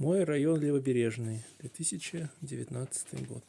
мой район левобережный две тысячи девятнадцатый год.